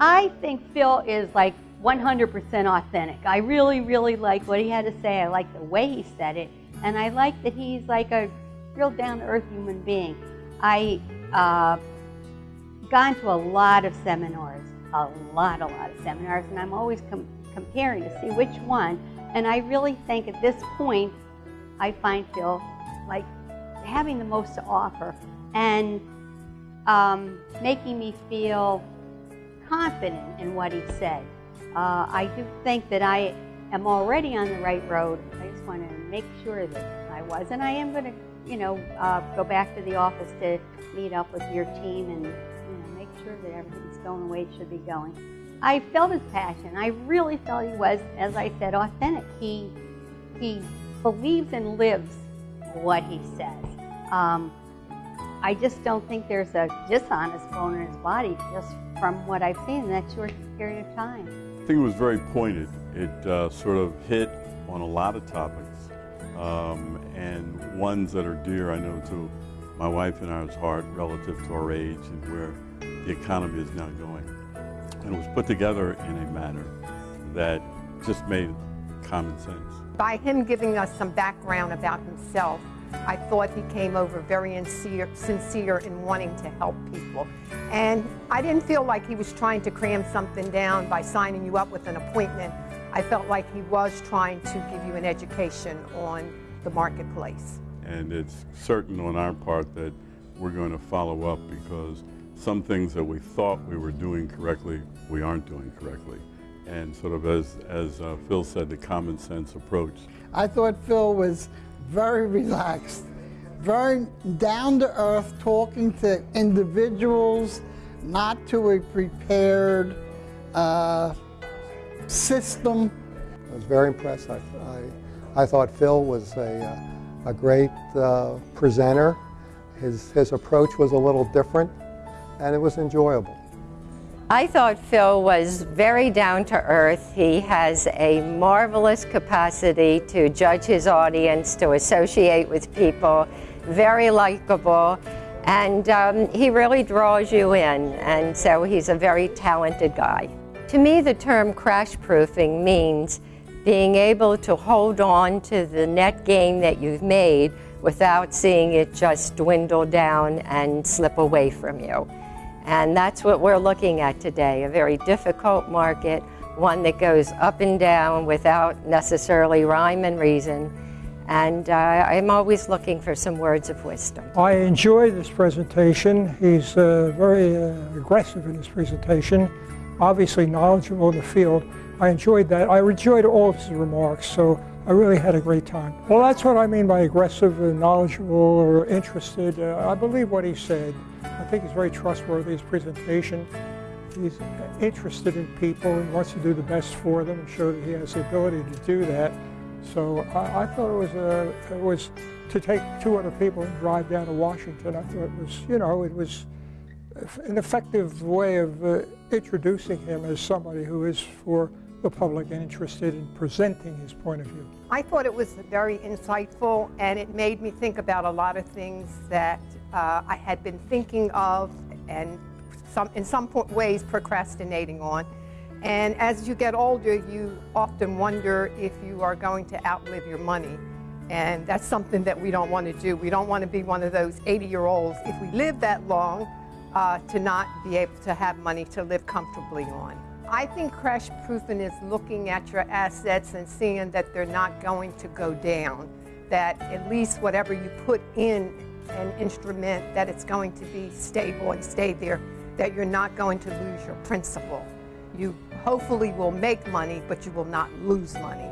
I think Phil is like 100% authentic. I really, really like what he had to say. I like the way he said it. And I like that he's like a real down-to-earth human being. I uh, gone to a lot of seminars, a lot, a lot of seminars, and I'm always com comparing to see which one. And I really think at this point, I find Phil like having the most to offer and um, making me feel confident in what he said. Uh, I do think that I am already on the right road. I just want to make sure that I was. And I am going to, you know, uh, go back to the office to meet up with your team and, you know, make sure that everything's going the way it should be going. I felt his passion. I really felt he was, as I said, authentic. He, he believes and lives what he says. Um, I just don't think there's a dishonest bone in his body just from what I've seen in that short period of time. I think it was very pointed. It uh, sort of hit on a lot of topics um, and ones that are dear, I know, to my wife and I's heart relative to our age and where the economy is now going. And it was put together in a manner that just made common sense. By him giving us some background about himself, I thought he came over very sincere, sincere in wanting to help people. And I didn't feel like he was trying to cram something down by signing you up with an appointment. I felt like he was trying to give you an education on the marketplace. And it's certain on our part that we're going to follow up because some things that we thought we were doing correctly, we aren't doing correctly. And sort of as, as uh, Phil said, the common sense approach. I thought Phil was very relaxed, very down to earth, talking to individuals, not to a prepared uh, system. I was very impressed. I, I, I thought Phil was a, uh, a great uh, presenter. His, his approach was a little different, and it was enjoyable. I thought Phil was very down to earth. He has a marvelous capacity to judge his audience, to associate with people, very likable, and um, he really draws you in, and so he's a very talented guy. To me, the term crash proofing means being able to hold on to the net gain that you've made without seeing it just dwindle down and slip away from you. And that's what we're looking at today, a very difficult market, one that goes up and down without necessarily rhyme and reason. And uh, I'm always looking for some words of wisdom. I enjoyed this presentation. He's uh, very uh, aggressive in his presentation, obviously knowledgeable in the field. I enjoyed that. I enjoyed all of his remarks, so I really had a great time. Well, that's what I mean by aggressive knowledgeable or interested. Uh, I believe what he said. I think he's very trustworthy, his presentation. He's interested in people and wants to do the best for them and show that he has the ability to do that. So I, I thought it was, a, it was to take two other people and drive down to Washington. I thought it was, you know, it was an effective way of uh, introducing him as somebody who is for the public and interested in presenting his point of view. I thought it was very insightful and it made me think about a lot of things that uh, I had been thinking of and some, in some ways procrastinating on. And as you get older, you often wonder if you are going to outlive your money. And that's something that we don't want to do. We don't want to be one of those 80-year-olds, if we live that long, uh, to not be able to have money to live comfortably on. I think crash proofing is looking at your assets and seeing that they're not going to go down, that at least whatever you put in an instrument, that it's going to be stable and stay there, that you're not going to lose your principal. You hopefully will make money, but you will not lose money.